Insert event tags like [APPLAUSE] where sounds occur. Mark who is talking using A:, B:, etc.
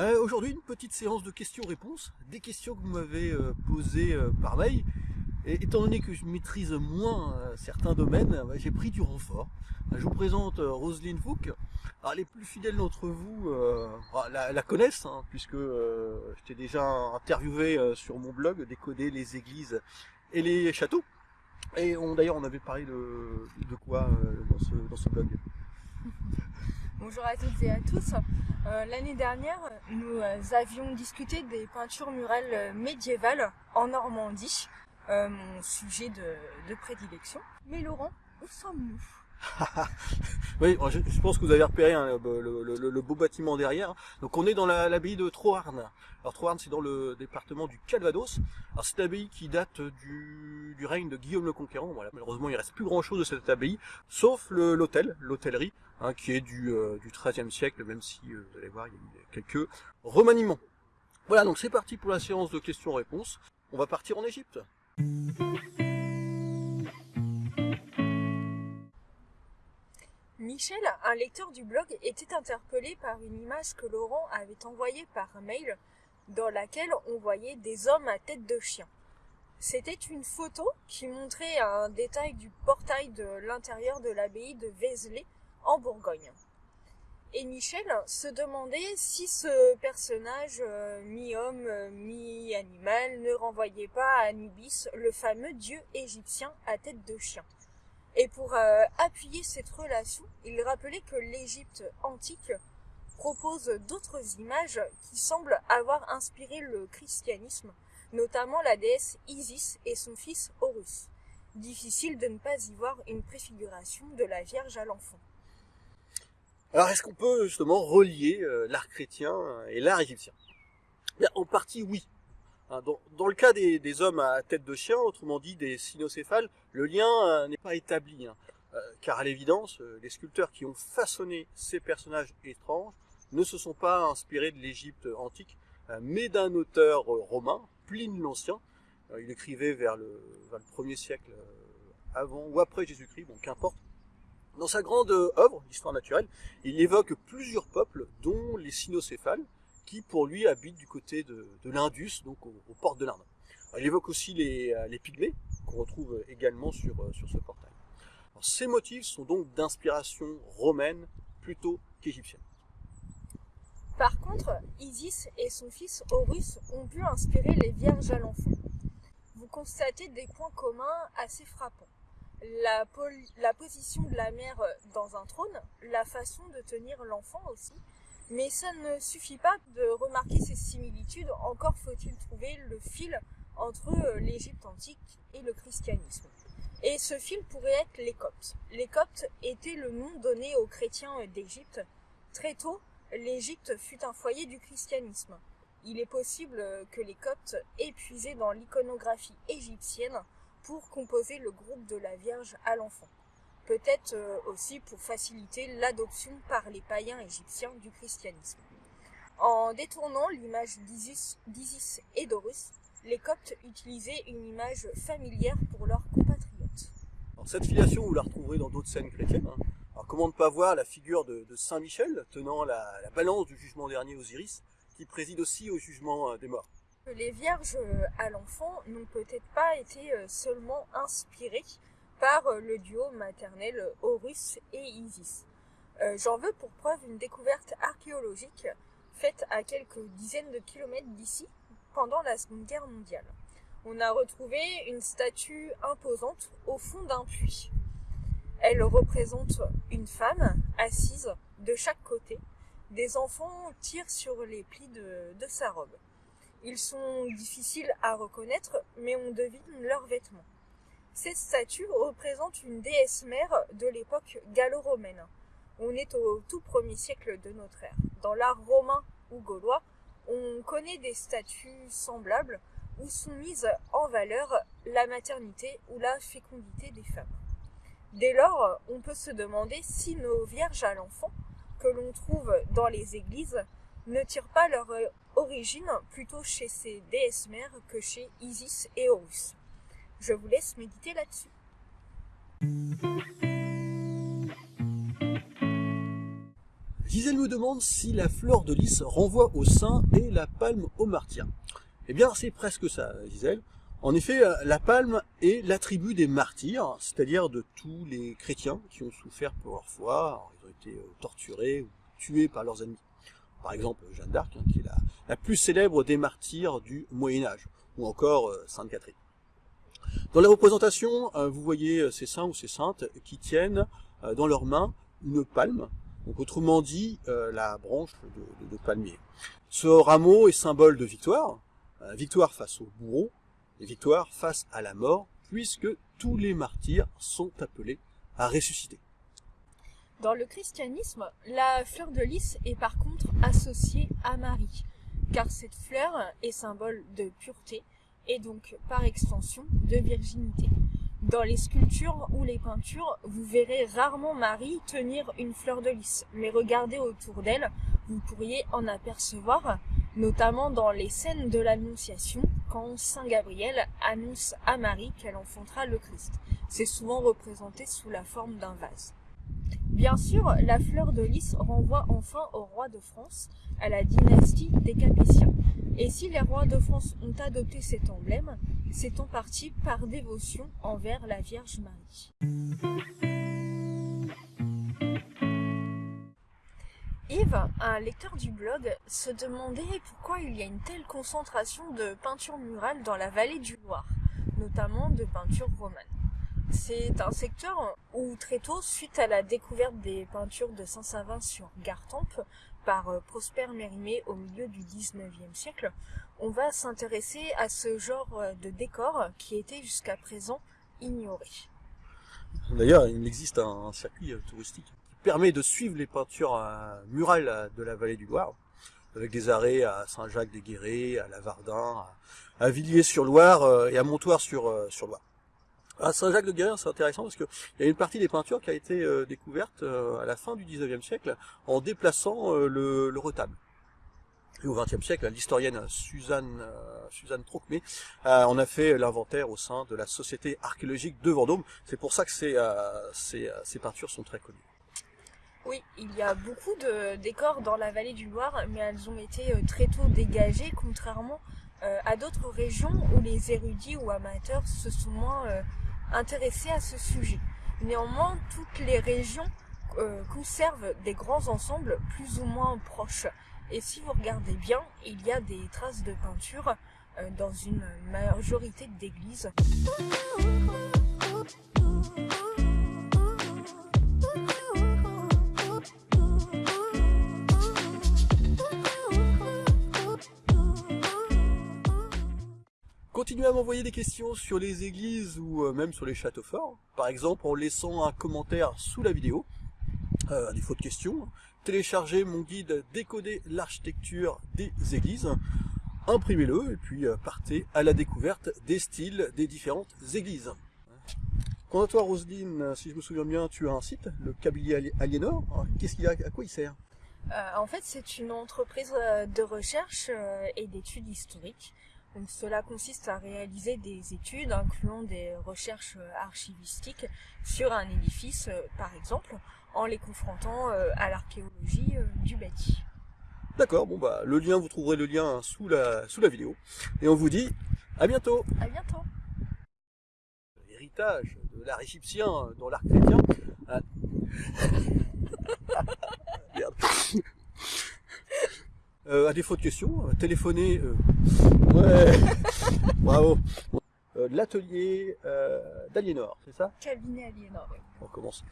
A: Euh, Aujourd'hui, une petite séance de questions-réponses, des questions que vous m'avez euh, posées euh, par mail. Et étant donné que je maîtrise moins euh, certains domaines, j'ai pris du renfort. Je vous présente Roselyne Fouque. Les plus fidèles d'entre vous bah, la, connaissent, hein, puisque je t'ai déjà interviewé sur mon blog Décoder les églises et les châteaux. Et d'ailleurs on avait parlé de, quoi dans ce blog?
B: Bonjour à toutes et à tous. Euh, L'année dernière, nous avions discuté des peintures murales médiévales en Normandie, euh, mon sujet de prédilection. Mais Laurent, où sommes-nous? [LAUGHS]
A: Oui, je, pense que vous avez repéré hein, le, beau bâtiment derrière. Donc on est dans la- l'abbaye de Troarn. Alors Troarn, c'est dans le département du Calvados. Alors c'est une abbaye qui date du, règne de Guillaume le Conquérant. Malheureusement, il reste plus grand-chose de cette abbaye, sauf l'hôtel, l'hôtellerie, hein, qui est du, euh, XIIIe siècle, même si euh, vous allez voir, il y a eu quelques remaniements. Voilà, donc c'est parti pour la séance de questions-réponses. On va partir en Égypte.
B: Michel, un lecteur du blog, était interpellé par une image que Laurent avait envoyée par mail dans laquelle on voyait des hommes à tête de chien. C'était une photo qui montrait un détail du portail de l'intérieur de l'abbaye de Vézelay en Bourgogne. Et Michel se demandait si ce personnage euh, mi-homme, mi-animal ne renvoyait pas à Anubis, le fameux dieu égyptien à tête de chien. Et pour euh, appuyer cette relation, il rappelait que l'Égypte antique propose d'autres images qui semblent avoir inspiré le christianisme, notamment la déesse Isis et son fils Horus. Difficile de ne pas y voir une préfiguration de la Vierge à l'enfant.
A: Alors, est-ce qu'on peut justement relier euh, l'art chrétien et l'art égyptien? En partie, oui. Hein, Dans, le cas des, hommes à tête de chien, autrement dit des cynocéphales, le lien euh, n'est pas établi. hein. Euh, car à l'évidence, euh, les sculpteurs qui ont façonné ces personnages étranges ne se sont pas inspirés de l'Égypte antique, mais d'un auteur romain, Pline l'Ancien. Il écrivait vers le, vers le 1er siècle avant ou après Jésus-Christ, bon qu'importe. Dans sa grande œuvre, l'histoire naturelle, il évoque plusieurs peuples, dont les cynocéphales, qui pour lui habitent du côté de, l'Indus, donc aux, portes de l'Inde. Il évoque aussi les, euh, les pygmées, qu'on retrouve également sur, euh, sur ce portail. Ces motifs sont donc d'inspiration romaine plutôt qu'égyptienne.
B: Par contre, Isis et son fils Horus ont pu inspirer les vierges à l'enfant. Vous constatez des points communs assez frappants. La position de la mère dans un trône, la façon de tenir l'enfant aussi, mais ça ne suffit pas de remarquer ces similitudes, encore faut-il trouver le fil entre euh, l'Égypte antique et le christianisme. Et ce fil pourrait être les Coptes. Les Coptes étaient le nom donné aux chrétiens d'Égypte. Très tôt, l'Égypte fut un foyer du christianisme. Il est possible que les Coptes aient dans l'iconographie égyptienne pour composer le groupe de la Vierge à l'enfant. Peut-être euh, aussi pour faciliter l'adoption par les païens égyptiens du christianisme. En détournant l'image d'Isis et d'Horus, les Coptes utilisaient une image familière pour leurs compatriotes.
A: Alors, cette filiation, vous la retrouverez dans d'autres scènes chrétiennes. hein. Alors, comment ne pas voir la figure de, de Saint Michel tenant la, la balance du jugement dernier Osiris, qui préside aussi au jugement euh, des morts?
B: Les vierges euh, à l'enfant n'ont peut-être pas été seulement inspirées par euh, le duo maternel Horus et Isis. Euh, J'en veux pour preuve une découverte archéologique faite à quelques dizaines de kilomètres d'ici pendant la Seconde Guerre mondiale. On a retrouvé une statue imposante au fond d'un puits. Elle représente une femme assise de chaque côté. Des enfants tirent sur les plis de, de sa robe. Ils sont difficiles à reconnaître, mais on devine leurs vêtements. Cette statue représente une déesse mère de l'époque gallo-romaine. On est au tout premier siècle de notre ère. Dans l'art romain ou gaulois, on connaît des statues semblables où sont mises en valeur la maternité ou la fécondité des femmes. Dès lors, on peut se demander si nos vierges à l'enfant, que l'on trouve dans les églises, ne tirent pas leur origine plutôt chez ces déesses mères que chez Isis et Horus. Je vous laisse méditer là-dessus.
A: Gisèle me demande si la fleur de lys renvoie au saint et la palme au martyr. Eh bien, c'est presque ça, Gisèle. En effet, la palme est l'attribut des martyrs, c'est-à-dire de tous les chrétiens qui ont souffert pour leur foi, ils ont été euh, torturés ou tués par leurs ennemis. Par exemple, Jeanne d'Arc, hein, qui est la, plus célèbre des martyrs du Moyen-Âge, ou encore euh, Sainte Catherine. Dans la représentation, euh, vous voyez ces saints ou ces saintes qui tiennent dans leurs mains une palme, donc autrement dit, la branche de palmier. Ce rameau est symbole de victoire, victoire face au bourreau, victoire face à la mort, puisque tous les martyrs sont appelés à ressusciter.
B: Dans le christianisme, la fleur de lys est par contre associée à Marie, car cette fleur est symbole de pureté et donc par extension de virginité. Dans les sculptures ou les peintures, vous verrez rarement Marie tenir une fleur de lys, mais regardez autour d'elle, vous pourriez en apercevoir, notamment dans les scènes de l'Annonciation, quand Saint Gabriel annonce à Marie qu'elle enfantera le Christ. C'est souvent représenté sous la forme d'un vase. Bien sûr, la fleur de lys renvoie enfin au roi de France, à la dynastie des Capétiens. Et si les rois de France ont adopté cet emblème, c'est en partie par dévotion envers la Vierge Marie. Yves, un lecteur du blog, se demandait pourquoi il y a une telle concentration de peintures murales dans la vallée du Loir, notamment de peintures romanes. C'est un secteur où très tôt, suite à la découverte des peintures de Saint-Savin sur Gartempe par euh, Prosper Mérimée au milieu du XIXe siècle, on va s'intéresser à ce genre euh, de décor qui était jusqu'à présent ignoré.
A: D'ailleurs, il existe un circuit euh, touristique permet de suivre les peintures murales de la vallée du Loire, avec des arrêts à Saint-Jacques-des-Guérets, à Lavardin, à Villiers-sur-Loire et à Montoire-sur-Loire. À Saint-Jacques-de-Guéret, c'est intéressant parce qu'il y a une partie des peintures qui a été découverte à la fin du 19e siècle en déplaçant le, retable. Et au XXe siècle, l'historienne Suzanne, Trocmé en a fait l'inventaire au sein de la Société archéologique de Vendôme. C'est pour ça que ces, ces peintures sont très connues.
B: Oui, il y a beaucoup de décors dans la vallée du Loire, mais elles ont été euh, très tôt dégagées, contrairement euh, à d'autres régions où les érudits ou amateurs se sont moins euh, intéressés à ce sujet. Néanmoins, toutes les régions conservent des grands ensembles plus ou moins proches. Et si vous regardez bien, il y a des traces de peinture dans une majorité d'églises.
A: Continuez à m'envoyer des questions sur les églises ou euh, même sur les châteaux forts. Par exemple en laissant un commentaire sous la vidéo. Euh, à défaut de questions, téléchargez mon guide Décoder l'architecture des églises. Imprimez-le et puis euh, partez à la découverte des styles des différentes églises. Quant à toi Roselyne, si je me souviens bien, tu as un site, le Kabylie Aliénor. Qu'est-ce qu'il a, à quoi il sert?
B: En fait, c'est une entreprise de recherche et d'études historiques donc cela consiste à réaliser des études incluant des recherches euh, archivistiques sur un édifice, euh, par exemple, en les confrontant euh, à l'archéologie du bâti.
A: D'accord, bon bah le lien, vous trouverez le lien sous la, sous la vidéo. Et on vous dit à bientôt.
B: À bientôt.
A: L'héritage de l'art égyptien dans l'art chrétien... [LAUGHS] Merde euh, à défaut de questions, euh, téléphonez. Euh, ouais, [LAUGHS] bravo. L'atelier d'Aliénor, c'est ça?
B: Cabinet Aliénor, oui.
A: On commence.